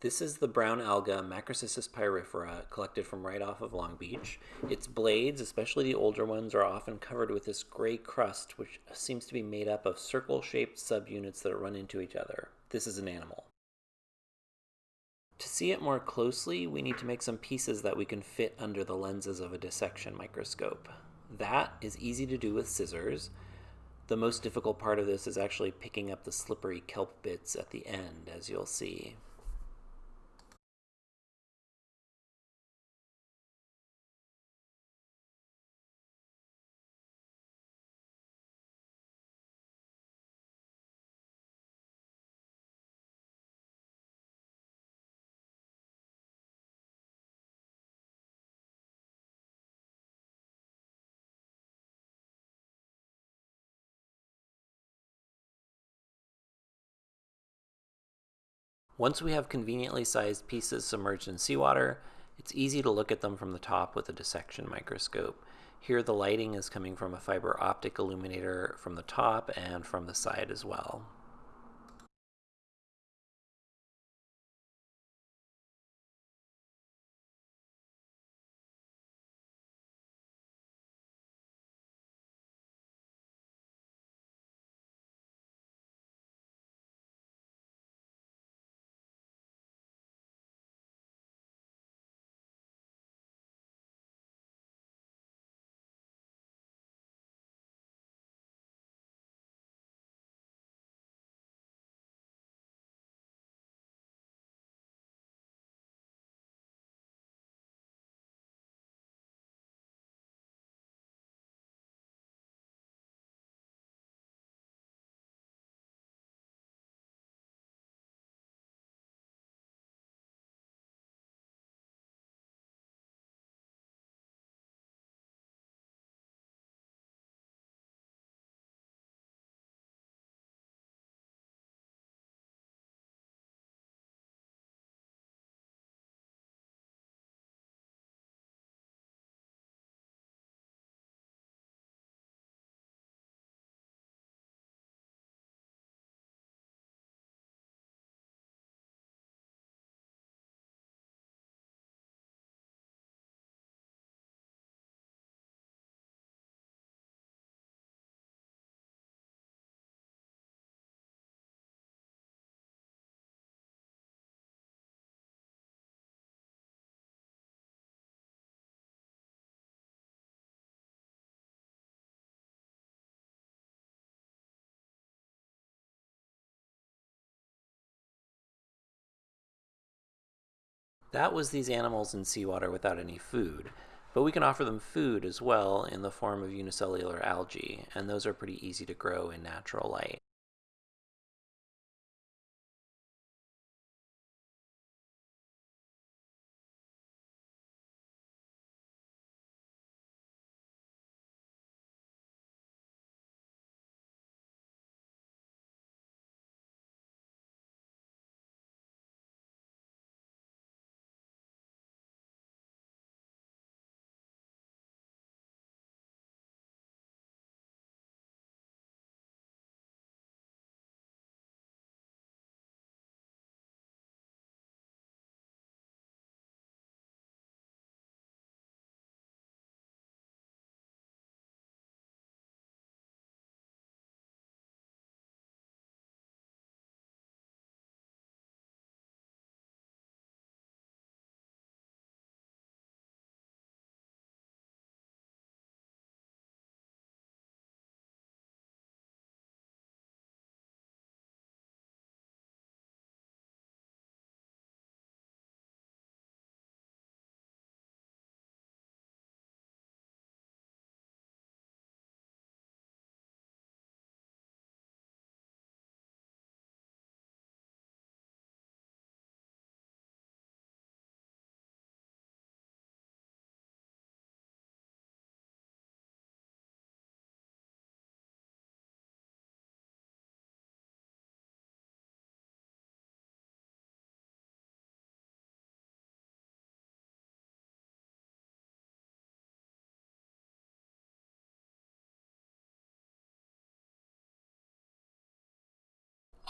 This is the brown alga Macrocystis pyrifera collected from right off of Long Beach. Its blades, especially the older ones, are often covered with this gray crust which seems to be made up of circle-shaped subunits that run into each other. This is an animal. To see it more closely, we need to make some pieces that we can fit under the lenses of a dissection microscope. That is easy to do with scissors. The most difficult part of this is actually picking up the slippery kelp bits at the end, as you'll see. Once we have conveniently sized pieces submerged in seawater, it's easy to look at them from the top with a dissection microscope. Here the lighting is coming from a fiber optic illuminator from the top and from the side as well. That was these animals in seawater without any food. But we can offer them food as well in the form of unicellular algae, and those are pretty easy to grow in natural light.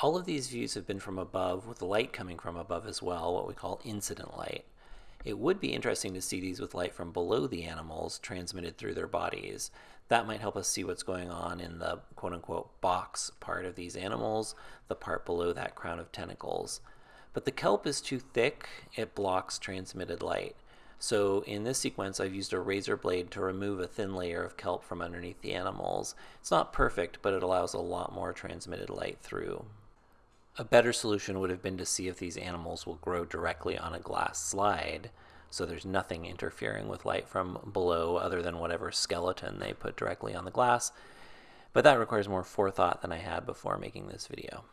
All of these views have been from above, with light coming from above as well, what we call incident light. It would be interesting to see these with light from below the animals transmitted through their bodies. That might help us see what's going on in the quote unquote box part of these animals, the part below that crown of tentacles. But the kelp is too thick, it blocks transmitted light. So in this sequence, I've used a razor blade to remove a thin layer of kelp from underneath the animals. It's not perfect, but it allows a lot more transmitted light through. A better solution would have been to see if these animals will grow directly on a glass slide, so there's nothing interfering with light from below other than whatever skeleton they put directly on the glass. But that requires more forethought than I had before making this video.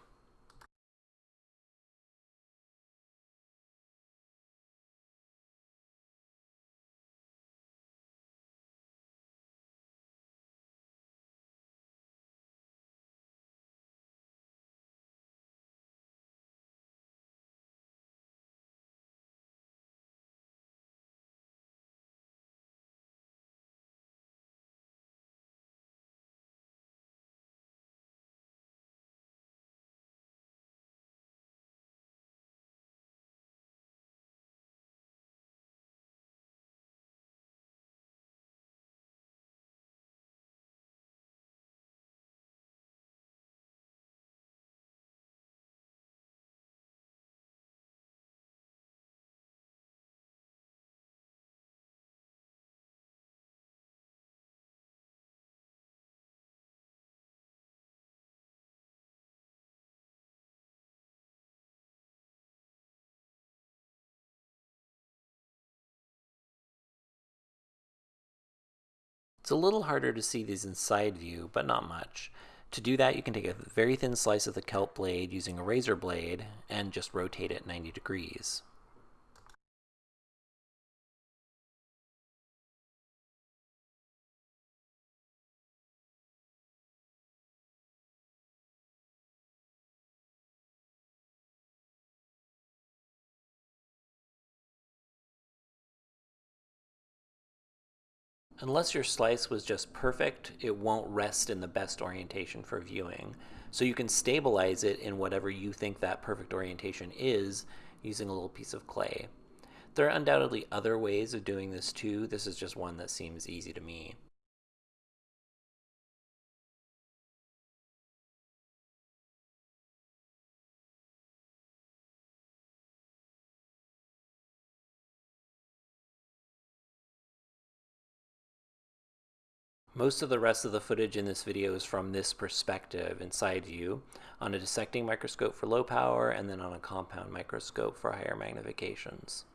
It's a little harder to see these in side view, but not much. To do that, you can take a very thin slice of the kelp blade using a razor blade and just rotate it 90 degrees. Unless your slice was just perfect, it won't rest in the best orientation for viewing. So you can stabilize it in whatever you think that perfect orientation is using a little piece of clay. There are undoubtedly other ways of doing this too. This is just one that seems easy to me. Most of the rest of the footage in this video is from this perspective in side view on a dissecting microscope for low power and then on a compound microscope for higher magnifications.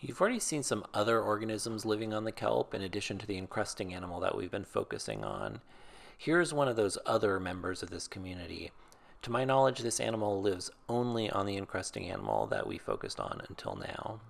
You've already seen some other organisms living on the kelp in addition to the encrusting animal that we've been focusing on. Here's one of those other members of this community. To my knowledge, this animal lives only on the encrusting animal that we focused on until now.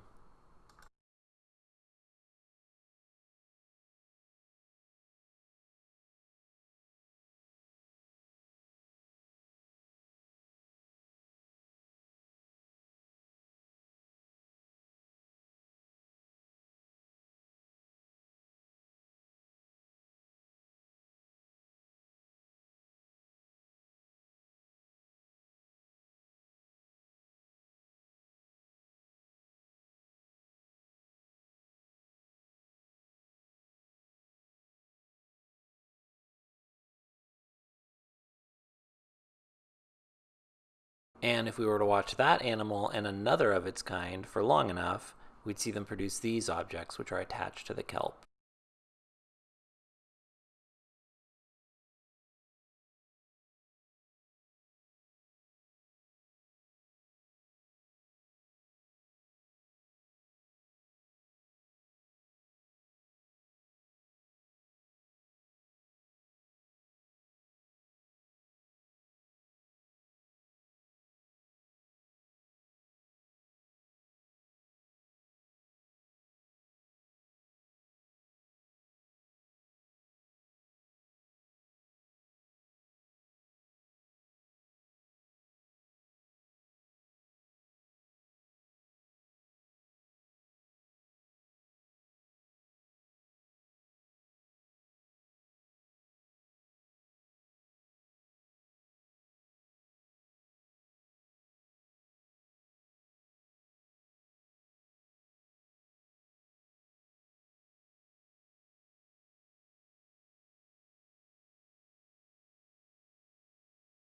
And if we were to watch that animal and another of its kind for long enough, we'd see them produce these objects which are attached to the kelp.